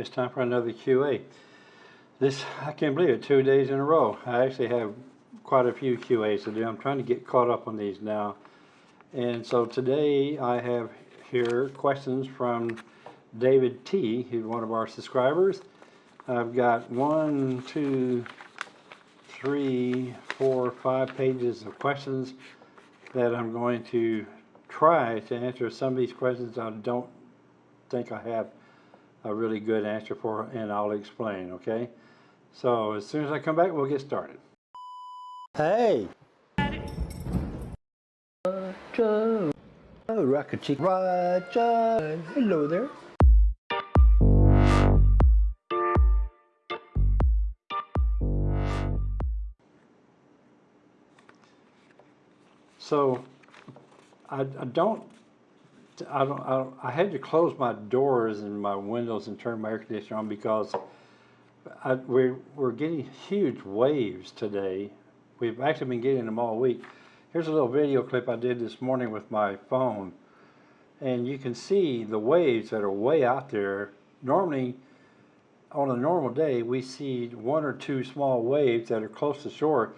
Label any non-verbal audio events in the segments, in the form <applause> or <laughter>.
It's time for another QA. This, I can't believe it, two days in a row. I actually have quite a few QAs to do. I'm trying to get caught up on these now. And so today I have here questions from David T, who's one of our subscribers. I've got one, two, three, four, five pages of questions that I'm going to try to answer some of these questions I don't think I have a really good answer for, and I'll explain, okay? So as soon as I come back, we'll get started. Hey! Roger! Oh, Rocket Chick Roger! Hello there. So, I, I don't, I don't, I don't, I had to close my doors and my windows and turn my air conditioner on because I, we're, we're getting huge waves today. We've actually been getting them all week. Here's a little video clip I did this morning with my phone. And you can see the waves that are way out there. Normally, on a normal day, we see one or two small waves that are close to shore.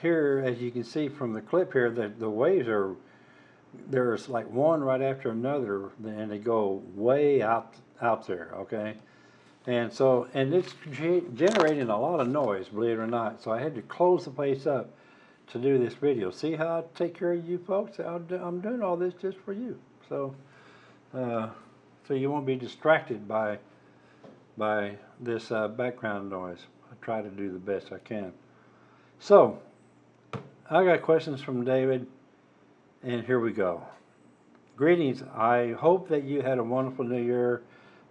Here, as you can see from the clip here, the, the waves are, there's like one right after another, and they go way out, out there, okay? And so, and it's generating a lot of noise, believe it or not. So I had to close the place up to do this video. See how I take care of you folks? Do- I'm doing all this just for you. So, uh, so you won't be distracted by by this uh, background noise. I try to do the best I can. So, I got questions from David, and here we go. Greetings. I hope that you had a wonderful New Year.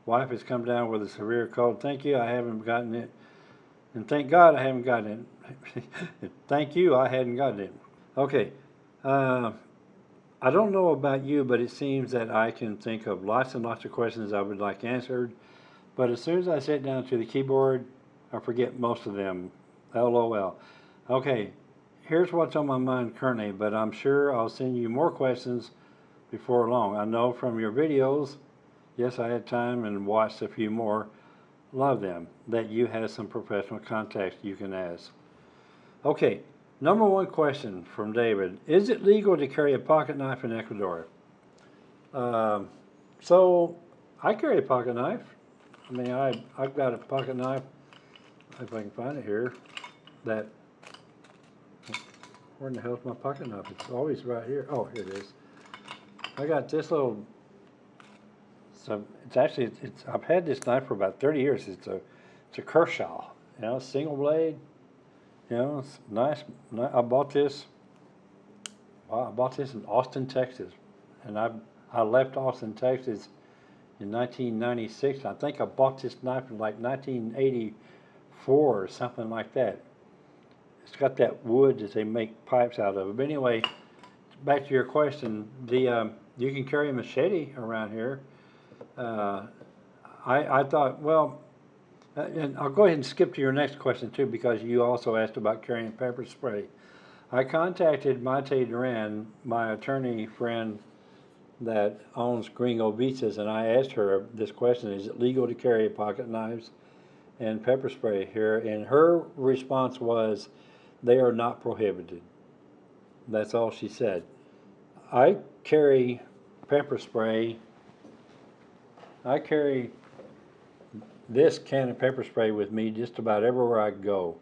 Wife has come down with a severe cold. Thank you. I haven't gotten it, and thank God I haven't gotten it. <laughs> thank you. I hadn't gotten it. Okay. Uh, I don't know about you, but it seems that I can think of lots and lots of questions I would like answered. But as soon as I sit down to the keyboard, I forget most of them. LOL. Okay, here's what's on my mind currently, but I'm sure I'll send you more questions before long. I know from your videos, yes, I had time and watched a few more, love them, that you have some professional contacts you can ask. Okay, number one question from David. Is it legal to carry a pocket knife in Ecuador? Um, so, I carry a pocket knife. I mean, I, I've got a pocket knife, if I can find it here, that, where in the hell's my pocket knife? It's always right here. Oh, here it is. I got this little, so it's actually, it's, I've had this knife for about thirty years. It's a, it's a Kershaw, you know, single blade. You know, it's nice. I bought this, I bought this in Austin, Texas. And I, I left Austin, Texas in 1996. I think I bought this knife in like 1984 or something like that. It's got that wood that they make pipes out of. But anyway, back to your question, the um, you can carry a machete around here. Uh, I I thought, well, uh, and I'll go ahead and skip to your next question too, because you also asked about carrying pepper spray. I contacted Mate Duran, my attorney friend that owns Gringo Beaches, and I asked her this question: Is it legal to carry pocket knives and pepper spray here? And her response was, "They are not prohibited." That's all she said. I carry pepper spray. I carry this can of pepper spray with me just about everywhere I go.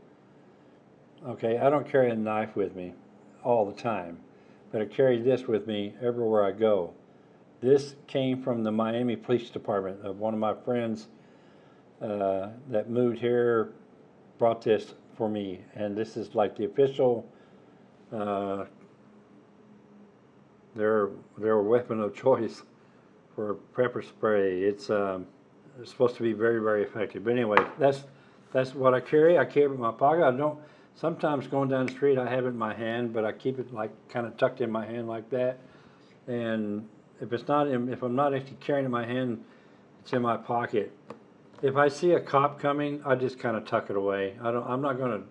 Okay, I don't carry a knife with me all the time, but I carry this with me everywhere I go. This came from the Miami Police Department. of one of my friends uh, that moved here brought this for me, and this is like the official uh, their their weapon of <laughs> choice for pepper spray. It's um, it's supposed to be very very effective. But anyway, that's that's what I carry. I carry it in my pocket. I don't. Sometimes going down the street, I have it in my hand, but I keep it like kind of tucked in my hand like that. And if it's not, if I'm not actually carrying it in my hand, it's in my pocket. If I see a cop coming, I just kind of tuck it away. I don't. I'm not going to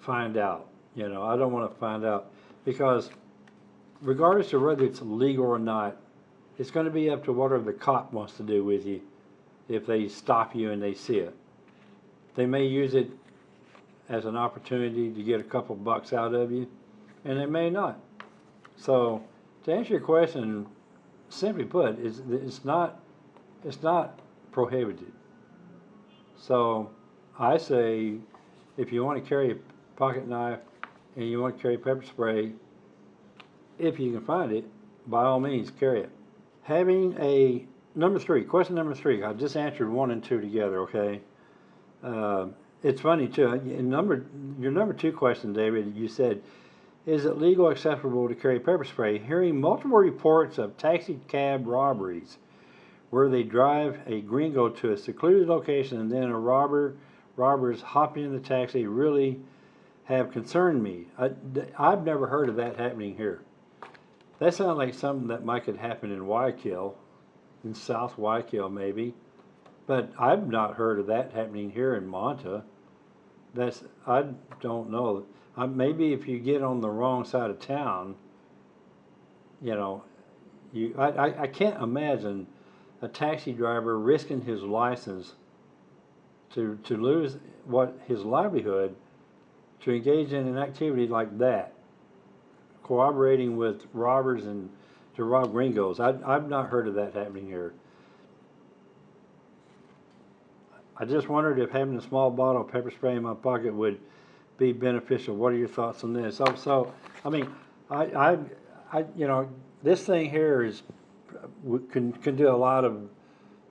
find out. You know, I don't want to find out because regardless of whether it's legal or not, it's going to be up to whatever the cop wants to do with you. if they stop you and they see it. They may use it as an opportunity to get a couple bucks out of you, and they may not. So, to answer your question, simply put, it's, it's not it's not prohibited. So, I say, if you want to carry a pocket knife and you want to carry pepper spray, if you can find it, by all means, carry it. Having a number three, question number three. I just answered one and two together. Okay. Uh, it's funny too. In number your number two question, David, you said, "Is it legal acceptable to carry pepper spray?" Hearing multiple reports of taxi cab robberies, where they drive a gringo to a secluded location and then a robber robbers hopping in the taxi really have concerned me. I, I've never heard of that happening here. That sounds like something that might could happen in Guayaquil, in South Guayaquil maybe. But I've not heard of that happening here in Manta. That's I don't know. Uh, maybe if you get on the wrong side of town, you know, you I, I, I can't imagine a taxi driver risking his license to to lose what his livelihood to engage in an activity like that, cooperating with robbers and to rob gringos. I, I've not heard of that happening here. I just wondered if having a small bottle of pepper spray in my pocket would be beneficial. What are your thoughts on this? So, so I mean, I, I, I, you know, this thing here is can can do a lot of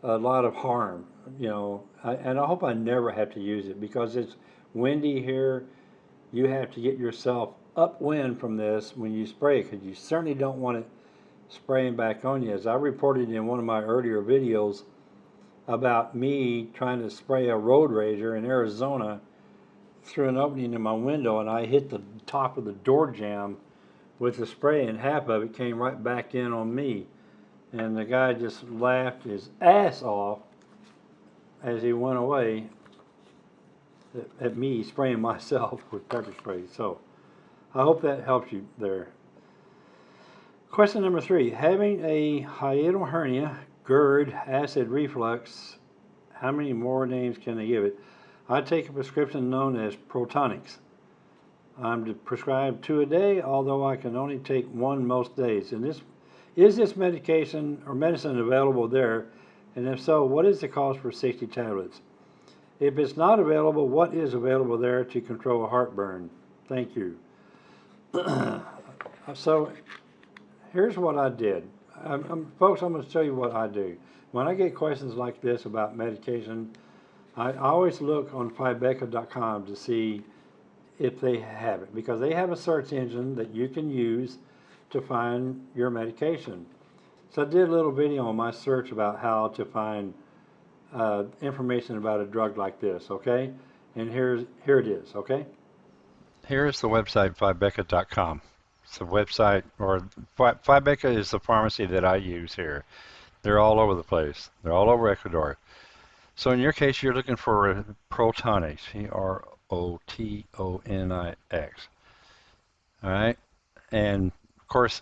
a lot of harm. You know, I, and I hope I never have to use it because it's windy here. You have to get yourself upwind from this when you spray because you certainly don't want it spraying back on you. As I reported in one of my earlier videos about me trying to spray a road rager in Arizona through an opening in my window and I hit the top of the door jamb with the spray and half of it came right back in on me. And the guy just laughed his ass off as he went away at, me spraying <laughs> myself with pepper spray. So I hope that helps you there. Question number three, having a hiatal hernia GERD, acid reflux, how many more names can they give it? I take a prescription known as Protonix. I'm prescribed two a day, although I can only take one most days. And this is this medication or medicine available there? And if so, what is the cost for 60 tablets? If it's not available, what is available there to control a heartburn? Thank you. <clears throat> so here's what I did. I'm, I'm, folks, I'm going to tell you what I do. When I get questions like this about medication, I, always look on Fybeca.com to see if they have it because they have a search engine that you can use to find your medication. So I did a little video on my search about how to find uh, information about a drug like this, okay? And here's here it is, okay? Here is the website, Fybeca.com. It's a website, or Fybeca is the pharmacy that I use here. They're all over the place. They're all over Ecuador. So in your case, you're looking for Protonix, P-R-O-T-O-N-I-X. All right, and of course,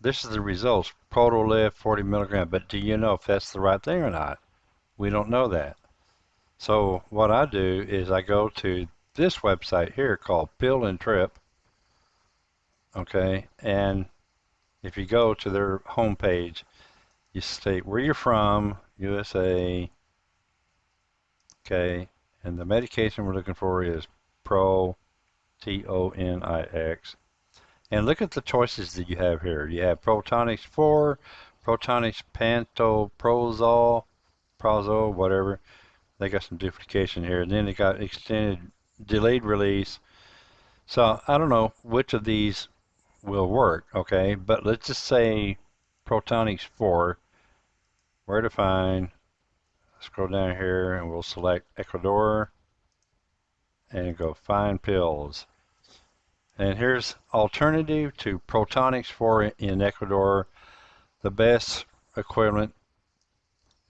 this is the results. Protolef 40 milligram, but do you know if that's the right thing or not? We don't know that. So what I do is I go to this website here called Pillintrip, okay and if you go to their homepage you state where you're from USA okay and the medication we're looking for is pro T-O-N-I-X and look at the choices that you have here. You have Protonix 4 Protonix Pantoprazole Prozole whatever. They got some duplication here. And then they got extended delayed release. So I don't know which of these will work, okay? But let's just say Protonix 4, where to find, scroll down here and we'll select Ecuador and go find pills. And here's alternative to Protonix 4 in Ecuador. The best equivalent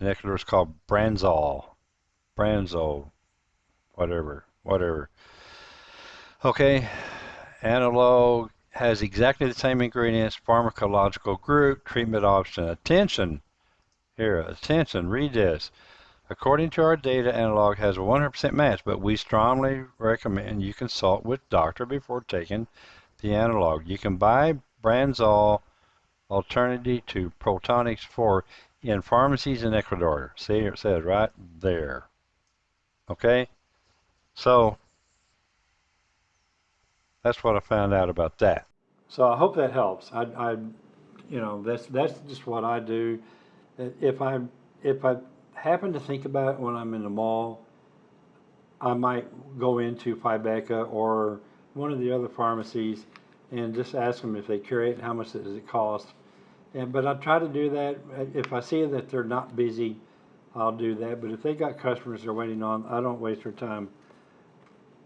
in Ecuador is called Branzol. Branzol, whatever, whatever. Okay, analog has exactly the same ingredients, pharmacological group, treatment option. Attention, here, attention, read this. According to our data, analog has a 100% match, but we strongly recommend you consult with doctor before taking the analog. You can buy Branzol alternative to Protonix 4 in pharmacies in Ecuador. See, it says right there. Okay? So, that's what I found out about that. So I hope that helps. I, I, you know, that's that's just what I do. If I if I happen to think about when I'm in the mall, I might go into Fybeca or one of the other pharmacies and just ask them if they carry it how much does it cost. And but I try to do that. If I see that they're not busy, I'll do that. But if they got customers they're waiting on, I don't waste their time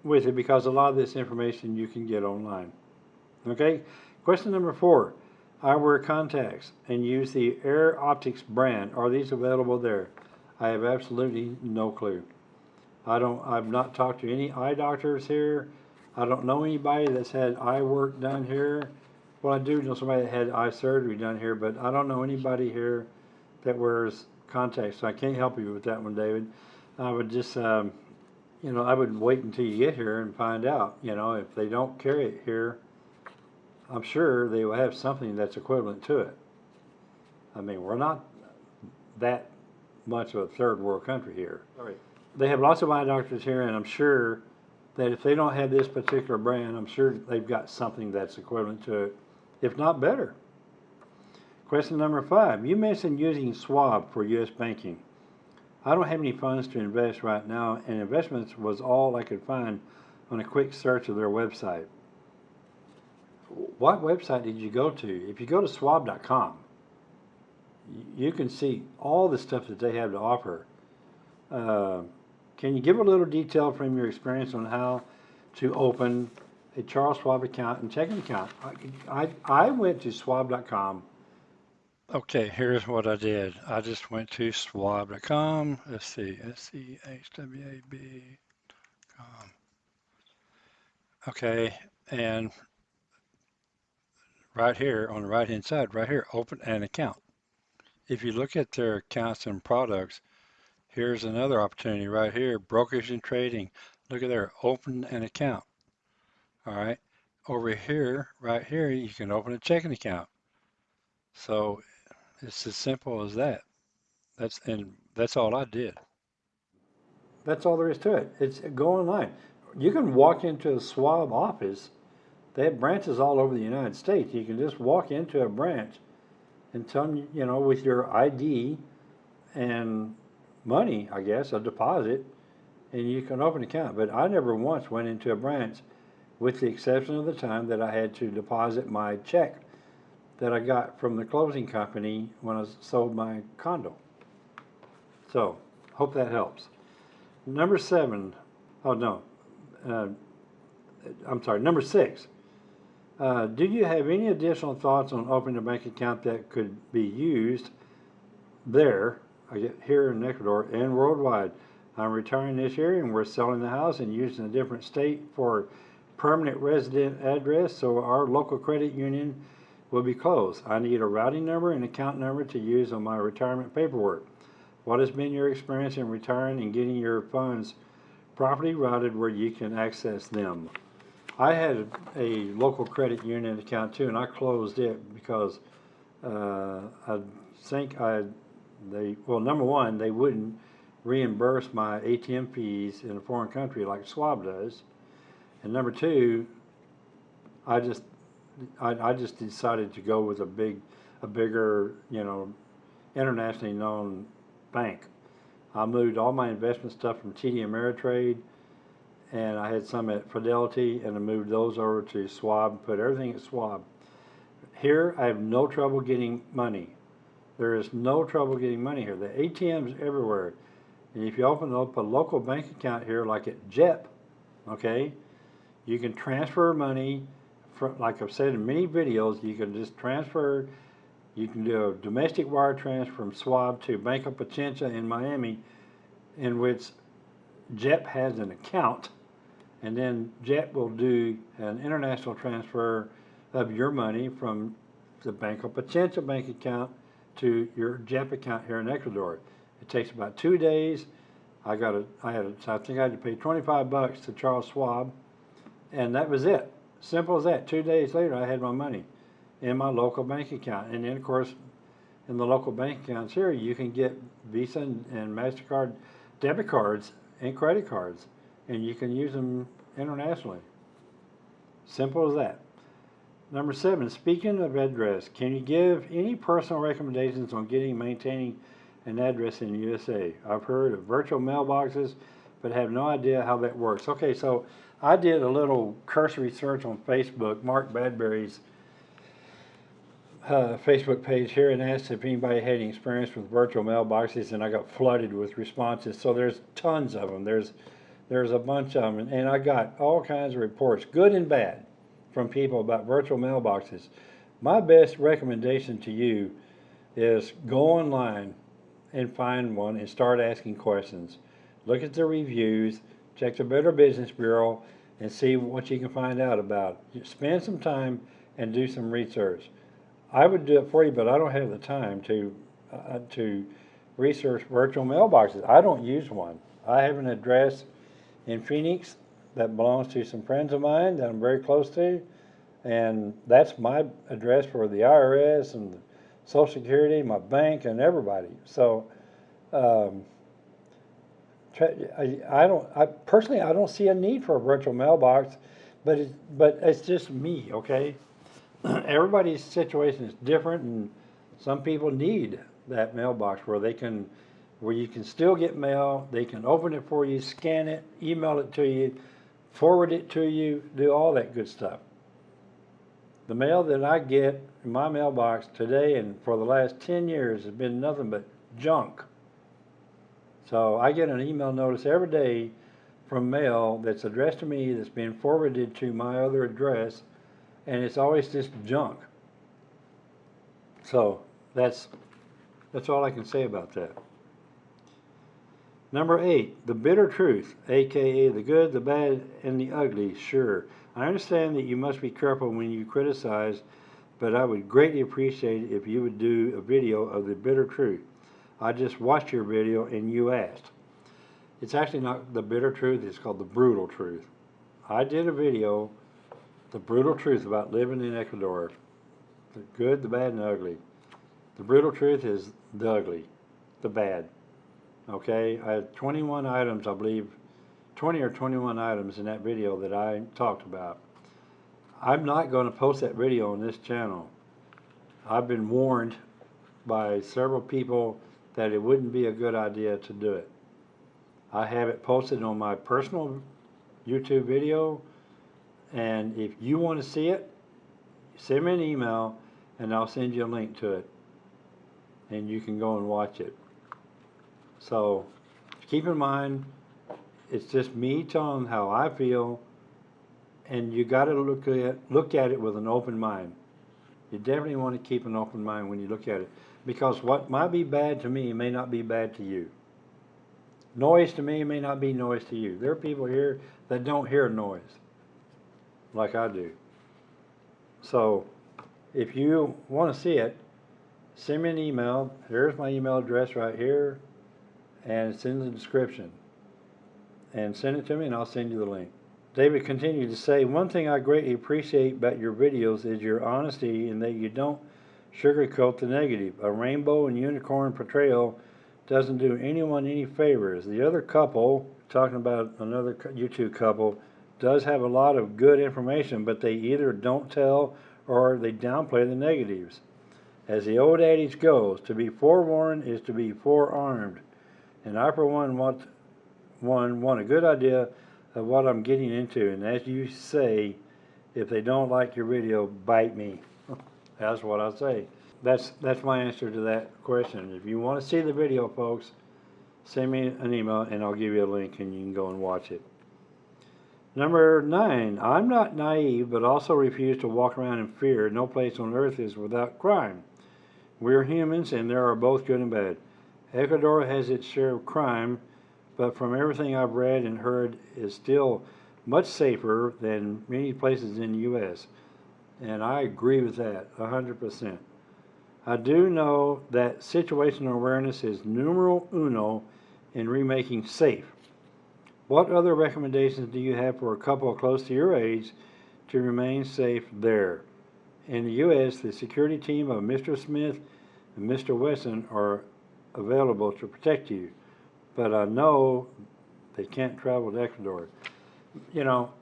with it because a lot of this information you can get online. Okay, question number four. I wear contacts and use the Air Optix brand. Are these available there? I have absolutely no clue. I don't. I've not talked to any eye doctors here. I don't know anybody that's had eye work done here. Well, I do know somebody that had eye surgery done here, but I don't know anybody here that wears contacts. So I can't help you with that one, David. I would just, um, you know, I would wait until you get here and find out. You know, if they don't carry it here, I'm sure they will have something that's equivalent to it. I mean, we're not that much of a third world country here. Right. They have lots of eye doctors here, and I'm sure that if they don't have this particular brand, I'm sure they've got something that's equivalent to it, if not better. Question number five. You mentioned using Schwab for U.S. banking. I don't have any funds to invest right now, and investments was all I could find on a quick search of their website. What website did you go to? If you go to schwab.com, you can see all the stuff that they have to offer. Uh, can you give a little detail from your experience on how to open a Charles Schwab account and checking account? I, I, I went to schwab.com. Okay, here's what I did. I just went to schwab.com. Let's see, S-C-H-W-A-B.com. Okay, and right here on the right hand side, right here, open an account. If you look at their accounts and products, here's another opportunity right here, brokerage and trading. Look at there, open an account. All right, over here, right here, you can open a checking account. So it's as simple as that. That's and that's all I did. That's all there is to it. It's go online. You can walk into a Schwab office. They have branches all over the United States. You can just walk into a branch and tell you know, with your ID and money, I guess, a deposit, and you can open an account. But I never once went into a branch, with the exception of the time that I had to deposit my check that I got from the closing company when I sold my condo. So, hope that helps. Number seven, oh no, uh, I'm sorry, number six. Uh, do you have any additional thoughts on opening a bank account that could be used there, get here in Ecuador and worldwide? I'm retiring this year and we're selling the house and using a different state for permanent resident address, so our local credit union will be closed. I need a routing number and account number to use on my retirement paperwork. What has been your experience in retiring and getting your funds properly routed where you can access them? I had a local credit union account too, and I closed it because uh, I think I they well number one they wouldn't reimburse my ATM fees in a foreign country like Schwab does, and number two, I just I, I just decided to go with a big a bigger you know internationally known bank. I moved all my investment stuff from TD Ameritrade and I had some at Fidelity, and I moved those over to Schwab, put everything at Schwab. Here, I have no trouble getting money. There is no trouble getting money here. The ATMs everywhere. And if you open up a local bank account here, like at JEP, okay, you can transfer money, from, like I've said in many videos, you can just transfer, you can do a domestic wire transfer from Schwab to Bank of Pichincha in Miami, in which JEP has an account and then JEP will do an international transfer of your money from the Bank of Pichincha bank account to your JEP account here in Ecuador. It takes about two days. I got a, I had I think I had to pay twenty-five bucks to Charles Schwab, and that was it. Simple as that. Two days later, I had my money in my local bank account, and then of course, in the local bank accounts here, you can get Visa and, and Mastercard debit cards and credit cards, and you can use them internationally. Simple as that. Number seven, speaking of address, can you give any personal recommendations on getting maintaining an address in the USA? I've heard of virtual mailboxes, but have no idea how that works. Okay, so I did a little cursory search on Facebook, Mark Badbury's uh, Facebook page here, and asked if anybody had any experience with virtual mailboxes, and I got flooded with responses. So there's tons of them. There's there's a bunch of them, and I got all kinds of reports, good and bad, from people about virtual mailboxes. My best recommendation to you is go online and find one and start asking questions. Look at the reviews, check the Better Business Bureau, and see what you can find out about. Spend some time and do some research. I would do it for you, but I don't have the time to uh, to research virtual mailboxes. I don't use one. I have an address in Phoenix that belongs to some friends of mine that I'm very close to, and that's my address for the IRS and the Social Security, my bank, and everybody. So, um, I, I don't, I personally, I don't see a need for a virtual mailbox, but but it's just me, okay? <clears throat> Everybody's situation is different, and some people need that mailbox where they can, where you can still get mail, they can open it for you, scan it, email it to you, forward it to you, do all that good stuff. The mail that I get in my mailbox today and for the last 10 years has been nothing but junk. So I get an email notice every day from mail that's addressed to me that's been forwarded to my other address, and it's always just junk. So that's that's all I can say about that. Number eight, the bitter truth, aka the good, the bad, and the ugly. Sure, I understand that you must be careful when you criticize, but I would greatly appreciate it if you would do a video of the bitter truth. I just watched your video and you asked. It's actually not the bitter truth, it's called the brutal truth. I did a video, the brutal truth about living in Ecuador. The good, the bad, and the ugly. The brutal truth is the ugly, the bad. Okay, I had 21 items, I believe, 20 or 21 items in that video that I talked about. I'm not going to post that video on this channel. I've been warned by several people that it wouldn't be a good idea to do it. I have it posted on my personal YouTube video, and if you want to see it, send me an email and I'll send you a link to it, and you can go and watch it. So keep in mind, it's just me telling how I feel, and you got to look at look at it with an open mind. You definitely want to keep an open mind when you look at it, because what might be bad to me may not be bad to you. Noise to me may not be noise to you. There are people here that don't hear noise, like I do. So, if you want to see it, send me an email. Here's my email address right here, and it's in the description. And send it to me, and I'll send you the link. David continued to say, One thing I greatly appreciate about your videos is your honesty in that you don't sugarcoat the negative. A rainbow and unicorn portrayal doesn't do anyone any favors. The other couple, talking about another YouTube couple, does have a lot of good information, but they either don't tell or they downplay the negatives. As the old adage goes, to be forewarned is to be forearmed. And I, for one, want one want a good idea of what I'm getting into. And as you say, if they don't like your video, bite me. <laughs> That's what I say. That's that's my answer to that question. If you want to see the video, folks, send me an email and I'll give you a link and you can go and watch it. Number nine, I'm not naive, but also refuse to walk around in fear. No place on earth is without crime. We're humans, and there are both good and bad. Ecuador has its share of crime, but from everything I've read and heard, is still much safer than many places in the U.S. And I agree with that, 100%. I do know that situational awareness is numero uno in remaking safe. What other recommendations do you have for a couple close to your age to remain safe there? In the U.S., the security team of Mr. Smith and Mr. Wesson are available to protect you, but I know they can't travel to Ecuador. You know,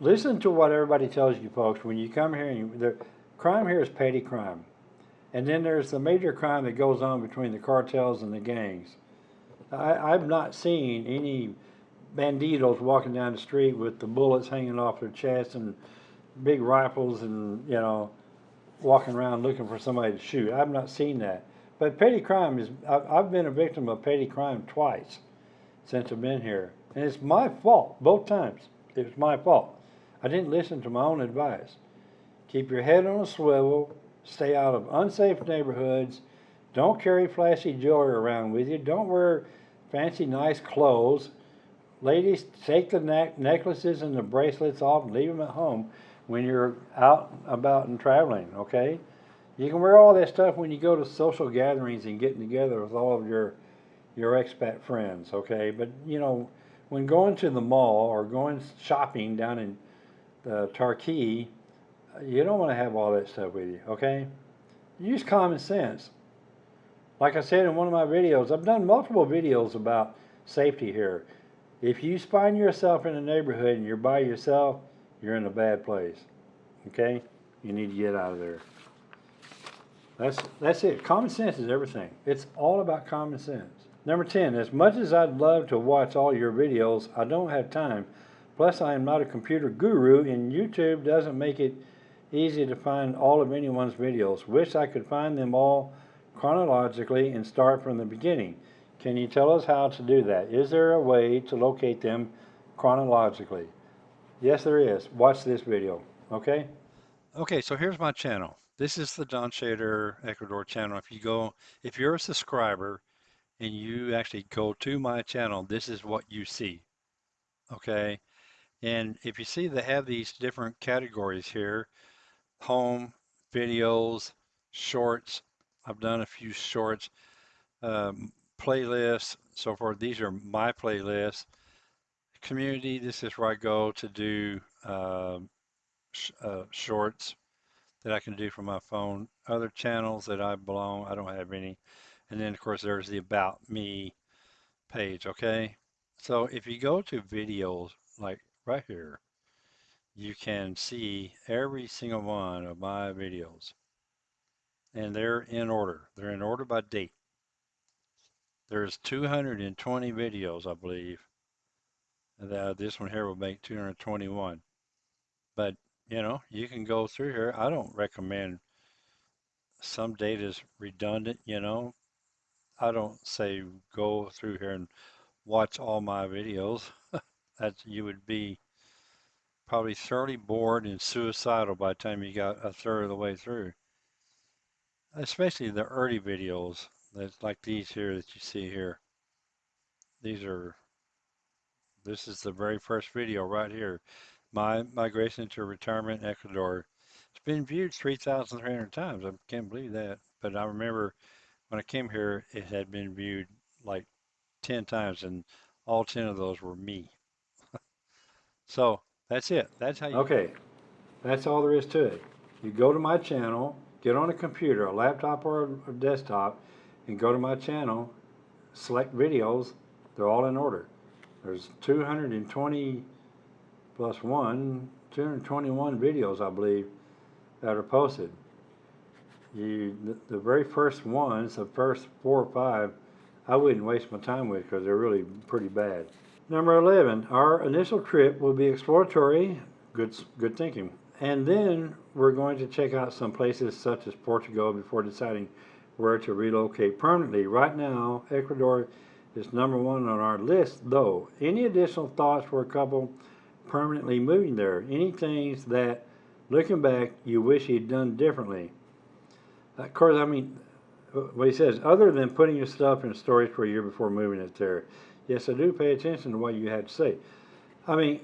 listen to what everybody tells you, folks. When you come here, you, the crime here is petty crime, and then there's the major crime that goes on between the cartels and the gangs. I, I've not seen any banditos walking down the street with the bullets hanging off their chest and big rifles and you know walking around looking for somebody to shoot. I've not seen that. But petty crime is, I've, been a victim of petty crime twice since I've been here. And it's my fault, both times. It was my fault. I didn't listen to my own advice. Keep your head on a swivel, stay out of unsafe neighborhoods, don't carry flashy jewelry around with you, don't wear fancy, nice clothes. Ladies, take the neck necklaces and the bracelets off and leave them at home when you're out about and traveling, okay? You can wear all that stuff when you go to social gatherings and getting together with all of your your expat friends, okay? But you know, when going to the mall or going shopping down in uh, Tarqui, you don't want to have all that stuff with you, okay? Use common sense. Like I said in one of my videos, I've done multiple videos about safety here. If you find yourself in a neighborhood and you're by yourself, you're in a bad place. Okay? You need to get out of there. That's that's it. Common sense is everything. It's all about common sense. Number 10, as much as I'd love to watch all your videos, I don't have time. Plus, I am not a computer guru, and YouTube doesn't make it easy to find all of anyone's videos. Wish I could find them all chronologically and start from the beginning. Can you tell us how to do that? Is there a way to locate them chronologically? Yes, there is. Watch this video, okay? Okay, so here's my channel. This is the Don Shader Ecuador channel. If you go, if you're a subscriber and you actually go to my channel, this is what you see. Okay, and if you see they have these different categories here, home, videos, shorts. I've done a few shorts, um, playlists, so forth. These are my playlists. Community, this is where I go to do um, sh uh, shorts that I can do from my phone. Other channels that I belong, I don't have any. And then of course there's the about me page, okay? So if you go to videos like right here, you can see every single one of my videos. And they're in order. They're in order by date. There's 220 videos, I believe. And, uh, this one here will make 221. But, you know, you can go through here. I don't recommend some data is redundant, you know. I don't say go through here and watch all my videos. <laughs> that you would be probably thoroughly bored and suicidal by the time you got a third of the way through. Especially the early videos, that's like these here that you see here. These are, this is the very first video right here. My migration to retirement in Ecuador. It's been viewed 3,300 times. I can't believe that. But I remember when I came here, it had been viewed like 10 times, and all 10 of those were me. <laughs> so that's it. That's how you. Okay, that's all there is to it. You go to my channel, get on a computer, a laptop or a desktop, and go to my channel, select videos, they're all in order. There's 220 plus one, 221 videos, I believe, that are posted. You, the, the very first ones, the first four or five, I wouldn't waste my time with because they're really pretty bad. Number 11, our initial trip will be exploratory, good, good thinking. And then we're going to check out some places such as Portugal before deciding where to relocate permanently. Right now, Ecuador is number one on our list, though. Any additional thoughts for a couple permanently moving there? Any things that, looking back, you wish you'd done differently? Of course, I mean, what he says, other than putting your stuff in storage for a year before moving it there. Yes, I do pay attention to what you had to say. I mean,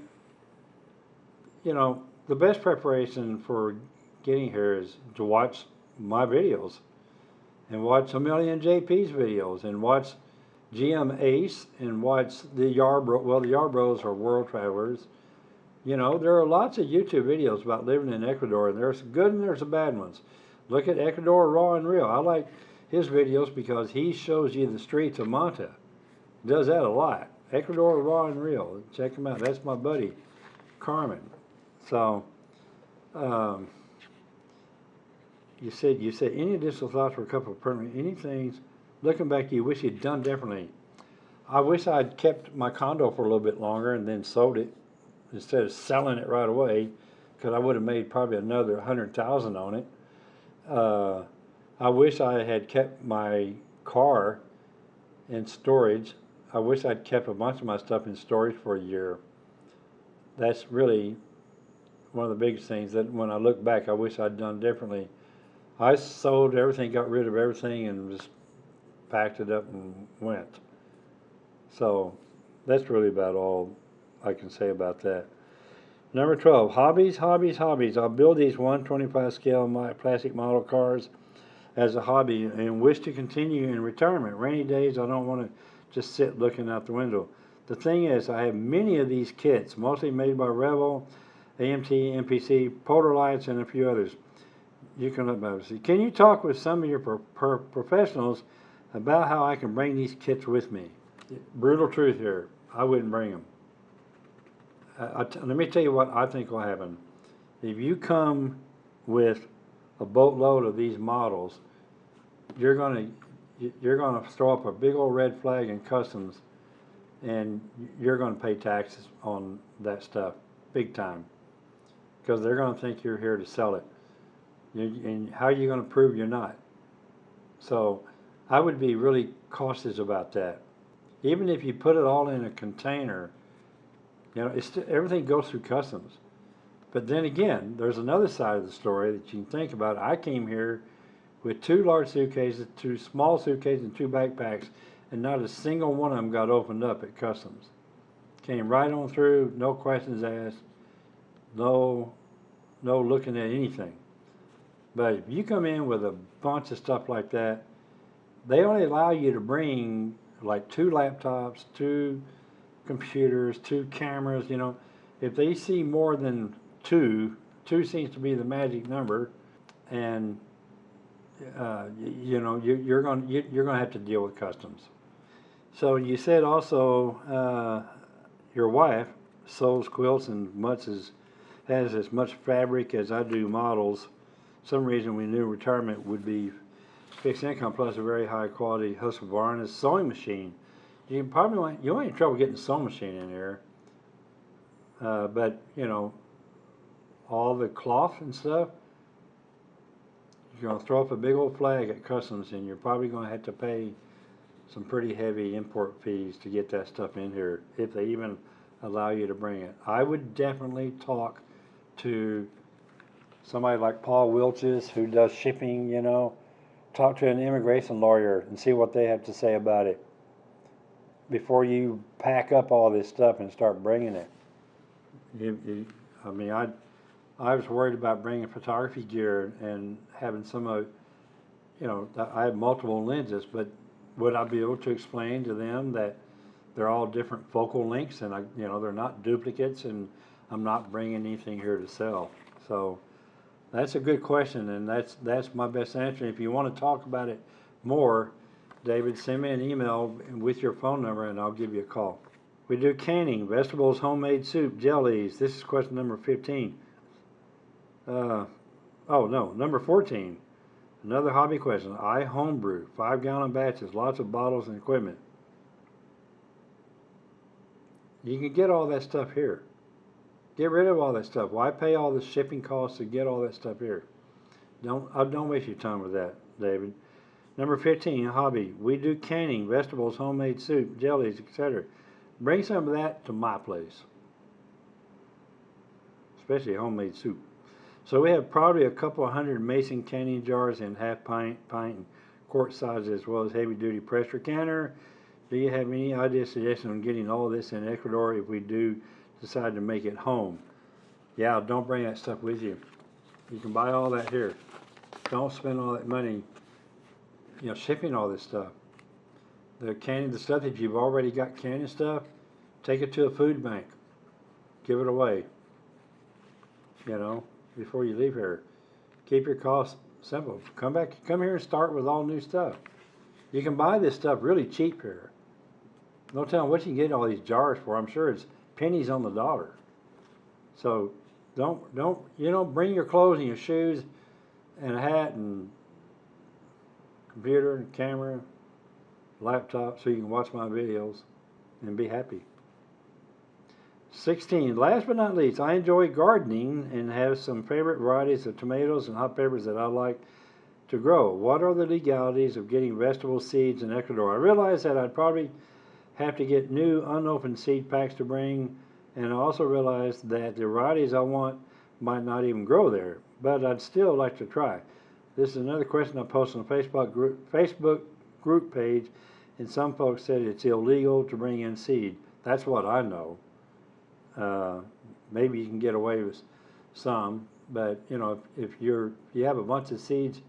you know, the best preparation for getting here is to watch my videos and watch a million JP's videos and watch GM Ace and watch the Yarbrough. Well, the Yarbroughs are world travelers. You know, there are lots of YouTube videos about living in Ecuador, and there's good and there's the bad ones. Look at Ecuador Raw and Real. I like his videos because he shows you the streets of Manta. Does that a lot. Ecuador Raw and Real. Check him out. That's my buddy, Carmen. So, um, you said you said any additional thoughts for a couple of permanent any things looking back you wish you'd done differently. I wish I'd kept my condo for a little bit longer and then sold it instead of selling it right away because I would have made probably another hundred thousand on it. Uh, I wish I had kept my car in storage. I wish I'd kept a bunch of my stuff in storage for a year. That's really one of the biggest things that when I look back, I wish I'd done differently. I sold everything, got rid of everything, and just packed it up and went. So that's really about all I can say about that. Number 12, hobbies, hobbies, hobbies. I'll build these 125 scale my plastic model cars as a hobby and wish to continue in retirement. Rainy days, I don't want to just sit looking out the window. The thing is, I have many of these kits, mostly made by Revell, AMT, MPC, Polar Lights, and a few others. You can look and see. Can you talk with some of your pro- pro- professionals about how I can bring these kits with me? Brutal truth here. I wouldn't bring them. I t- let me tell you what I think will happen. If you come with a boatload of these models, you're gonna you- you're gonna throw up a big old red flag in customs, and you're gonna pay taxes on that stuff big time, because they're gonna think you're here to sell it. You, and how are you gonna prove you're not? So, I would be really cautious about that. Even if you put it all in a container, you know, it's everything goes through customs. But then again, there's another side of the story that you can think about. I came here with two large suitcases, two small suitcases, and two backpacks, and not a single one of them got opened up at customs. Came right on through, no questions asked, no, no looking at anything. But if you come in with a bunch of stuff like that, they only allow you to bring like two laptops, two computers, two cameras, you know. If they see more than two, two seems to be the magic number, and uh, y- you know you, you're going you, you're going to have to deal with customs. So you said also uh, your wife sews quilts and much as has as much fabric as I do models. Some reason we knew retirement would be fixed income plus a very high quality Husqvarna sewing machine. You probably won't, you won't have trouble getting a sewing machine in here. Uh, but you know, all the cloth and stuff, you're gonna throw up a big old flag at customs, and you're probably gonna have to pay some pretty heavy import fees to get that stuff in here, if they even allow you to bring it. I would definitely talk to somebody like Paul Wilches, who does shipping, you know, talk to an immigration lawyer and see what they have to say about it before you pack up all this stuff and start bringing it. You, you, I mean, I, I was worried about bringing photography gear and having some of, you know, I have multiple lenses, but would I be able to explain to them that they're all different focal lengths and I, you know, they're not duplicates and I'm not bringing anything here to sell. So that's a good question and that's, that's my best answer. If you want to talk about it more, David, send me an email with your phone number and I'll give you a call. We do canning, vegetables, homemade soup, jellies. This is question number 15. Uh, oh, no, number 14. Another hobby question. I homebrew, five gallon batches, lots of bottles and equipment. You can get all that stuff here. Get rid of all that stuff. Why pay all the shipping costs to get all that stuff here? Don't uh, don't waste your time with that, David. Number 15, hobby. We do canning, vegetables, homemade soup, jellies, etc. Bring some of that to my place. Especially homemade soup. So we have probably a couple hundred mason canning jars in half pint, pint, and quart sizes, as well as heavy duty pressure canner. Do you have any ideas, suggestions on getting all this in Ecuador if we do decide to make it home? Yeah, don't bring that stuff with you. You can buy all that here. don't spend all that money, you know, shipping all this stuff. The canning, the stuff that you've already got canning stuff, take it to a food bank. Give it away. You know, before you leave here. Keep your costs simple. Come back, come here and start with all new stuff. You can buy this stuff really cheap here. No telling what you can get all these jars for. I'm sure it's pennies on the dollar. So don't don't you know bring your clothes and your shoes and a hat and computer and camera, laptop so you can watch my videos and be happy. 16. Last but not least, I enjoy gardening and have some favorite varieties of tomatoes and hot peppers that I like to grow. What are the legalities of getting vegetable seeds in Ecuador? I realize that I'd probably have to get new unopened seed packs to bring, and I also realize that the varieties I want might not even grow there, but I'd still like to try. This is another question I posted on Facebook group, Facebook group page, and some folks said it's illegal to bring in seed. That's what I know. Uh, maybe you can get away with some, but you know, if, if you're if you have a bunch of seeds,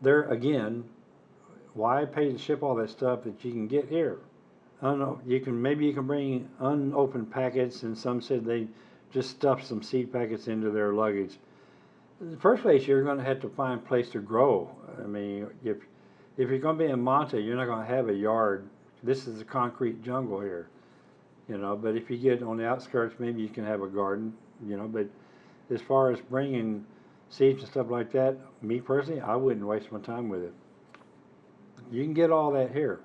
there again, why pay to ship all that stuff that you can get here? I don't know. You can maybe you can bring unopened packets, and some said they just stuff some seed packets into their luggage. The first place, you're going to have to find a place to grow. I mean, if if you're going to be in Manta, you're not going to have a yard. This is a concrete jungle here you know. But if you get on the outskirts, maybe you can have a garden, you know. But as far as bringing seeds and stuff like that, me personally, I wouldn't waste my time with it. You can get all that here.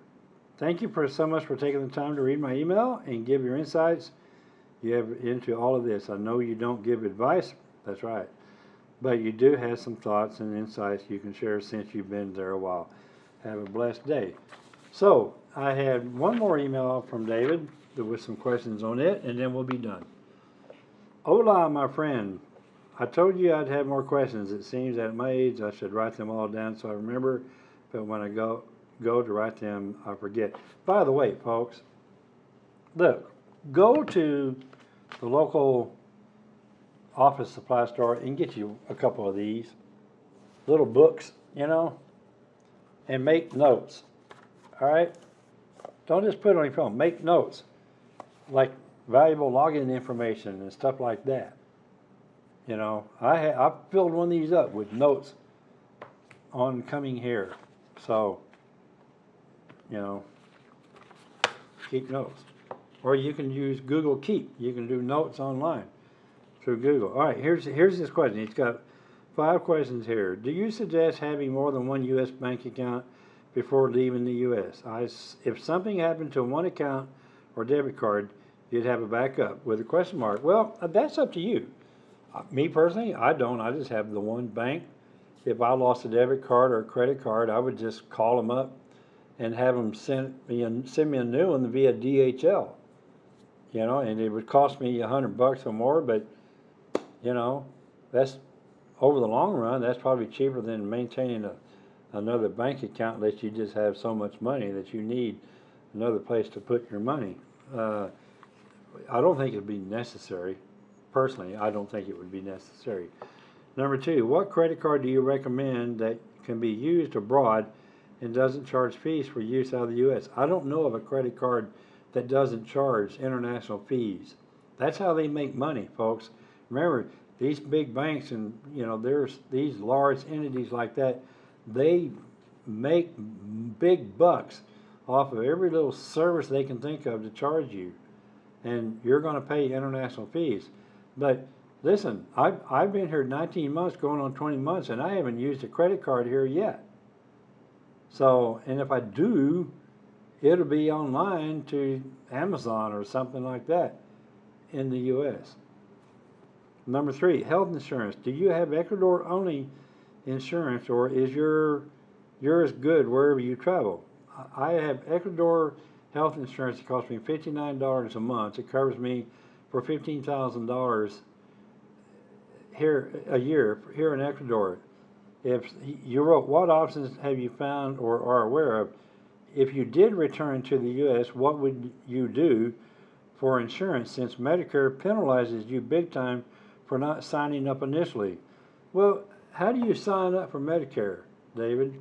Thank you for so much for taking the time to read my email and give your insights. You have into all of this. I know you don't give advice. That's right. But you do have some thoughts and insights you can share since you've been there a while. Have a blessed day. So, I had one more email from David with some questions on it, and then we'll be done. Hola, my friend. I told you I'd have more questions. It seems at my age I should write them all down so I remember, but when I go go to write them, I forget. By the way, folks, look, go to the local office supply store and get you a couple of these little books, you know, and make notes. All right? Don't just put it on your phone. Make notes like valuable login information and stuff like that. You know, I I filled one of these up with notes on coming here. So, you know, keep notes. Or you can use Google Keep. You can do notes online through Google. All right, here's here's this question. It's got five questions here. Do you suggest having more than one U.S. bank account before leaving the U.S.? I, if something happened to one account or debit card, you'd have a backup with a question mark. Well, uh, that's up to you. Uh, Me personally, I don't. I just have the one bank. If I lost a debit card or a credit card, I would just call them up and have them send me a, send me a new one via DHL. You know, and it would cost me a hundred bucks or more, but you know, that's over the long run. That's probably cheaper than maintaining a another bank account unless you just have so much money that you need another place to put your money. Uh, I don't think it'd be necessary. Personally, I don't think it would be necessary. Number two, what credit card do you recommend that can be used abroad and doesn't charge fees for use out of the U.S.? I don't know of a credit card that doesn't charge international fees. That's how they make money, folks. Remember, these big banks and you know there's these large entities like that, they make big bucks off of every little service they can think of to charge you and you're going to pay international fees. But listen, I've, I've been here 19 months, going on 20 months, and I haven't used a credit card here yet. So, and if I do, it'll be online to Amazon or something like that in the U.S. Number three, health insurance. Do you have Ecuador only insurance, or is your yours good wherever you travel? I have Ecuador health insurance. It costs me $59 a month. It covers me for $15,000 here a year here in Ecuador. If you wrote, what options have you found or are aware of? If you did return to the U.S., what would you do for insurance since Medicare penalizes you big time for not signing up initially? Well, how do you sign up for Medicare, David?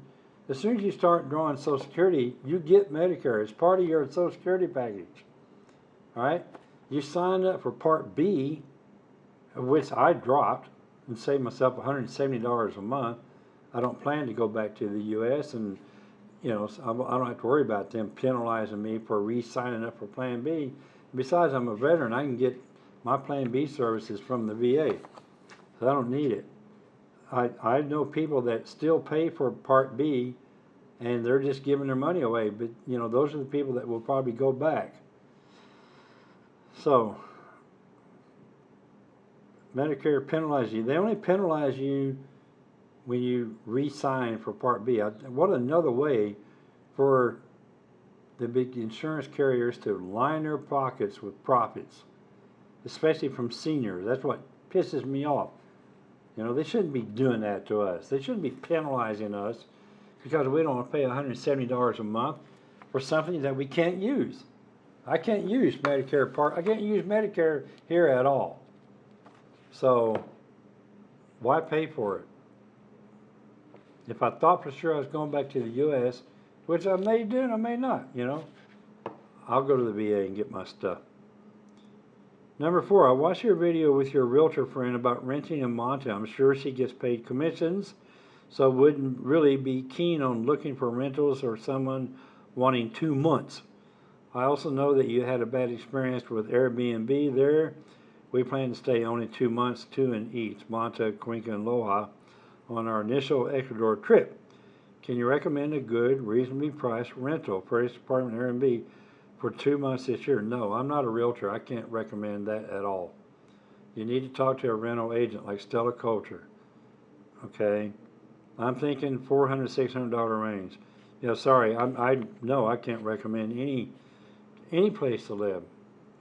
As soon as you start drawing Social Security, you get Medicare. It's part of your Social Security package. All right? You sign up for Part B, which I dropped and saved myself $170 a month. I don't plan to go back to the U.S. and, you know, I don't have to worry about them penalizing me for re-signing up for Plan B. Besides, I'm a veteran. I can get my Plan B service is from the VA, so I don't need it. I, I know people that still pay for Part B and they're just giving their money away, but you know, those are the people that will probably go back. So, Medicare penalizes you. They only penalize you when you re-sign for Part B. I, what another way for the big insurance carriers to line their pockets with profits, especially from seniors. That's what pisses me off. You know, they shouldn't be doing that to us. They shouldn't be penalizing us because we don't pay $170 a month for something that we can't use. I can't use Medicare Part. I can't use Medicare here at all. So, why pay for it? If I thought for sure I was going back to the U.S., which I may do and I may not, you know, I'll go to the VA and get my stuff. Number four, I watched your video with your realtor friend about renting in Manta. I'm sure she gets paid commissions, so wouldn't really be keen on looking for rentals or someone wanting two months. I also know that you had a bad experience with Airbnb there. We plan to stay only two months, two in each, Manta, Cuenca, and Loja, on our initial Ecuador trip. Can you recommend a good, reasonably priced rental, Police Department Airbnb, for two months this year? No, I'm not a realtor. I can't recommend that at all. You need to talk to a rental agent like Stella Culture. Okay? I'm thinking $400, $600 range. Yeah, sorry, I'm, I no, I can't recommend any any place to live.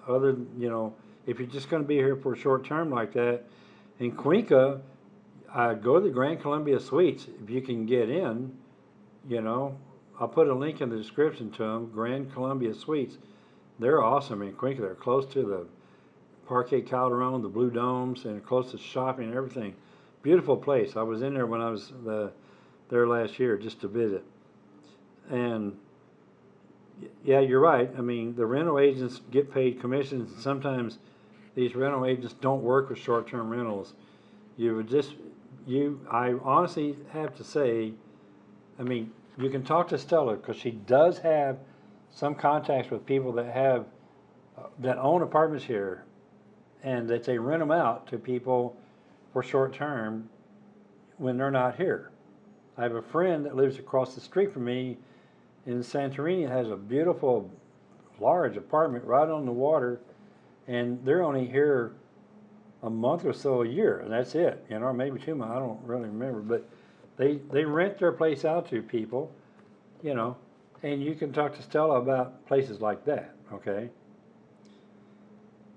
Other than, you know, if you're just going to be here for a short term like that, in Cuenca, uh, go to the Grand Columbia Suites if you can get in. You know, I'll put a link in the description to them. Grand Columbia Suites, they're awesome in Cuenca. They're close to the Parque Calderon, the Blue Domes, and close to shopping and everything. Beautiful place. I was in there when I was the, there last year just to visit. And yeah, you're right. I mean, the rental agents get paid commissions, and sometimes these rental agents don't work with short-term rentals. You would just, you, I honestly have to say, I mean, you can talk to Stella because she does have some contacts with people that have uh, that own apartments here, and that they rent them out to people for short term when they're not here. I have a friend that lives across the street from me in Santorini has a beautiful, large apartment right on the water, and they're only here a month or so a year, and that's it. You know, maybe two months. I don't really remember, but they they rent their place out to people, you know, and you can talk to Stella about places like that. Okay.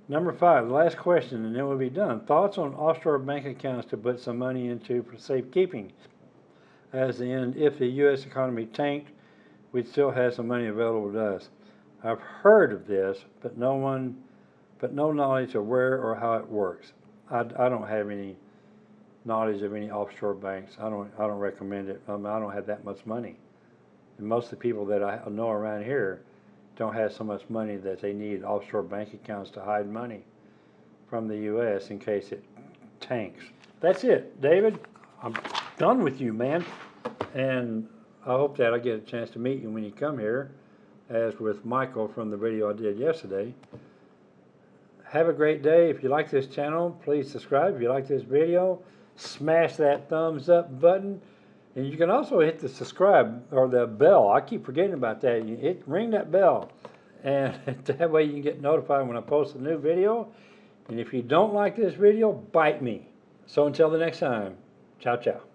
Number five, the last question, and then we'll be done. Thoughts on offshore bank accounts to put some money into for safekeeping? As in, if the U.S. economy tanked, we'd still have some money available to us. I've heard of this, but no one, but no knowledge of where or how it works. I, I don't have any knowledge of any offshore banks. I don't, I don't recommend it. I, mean, I don't have that much money. And most of the people that I know around here don't have so much money that they need offshore bank accounts to hide money from the U.S. in case it tanks. That's it, David. I'm done with you, man. And I hope that I get a chance to meet you when you come here, as with Michael from the video I did yesterday. Have a great day. If you like this channel, please subscribe. If you like this video, smash that thumbs up button. And you can also hit the subscribe or the bell. I keep forgetting about that. You hit ring that bell. And <laughs> that way you can get notified when I post a new video. And if you don't like this video, bite me. So until the next time, ciao, ciao.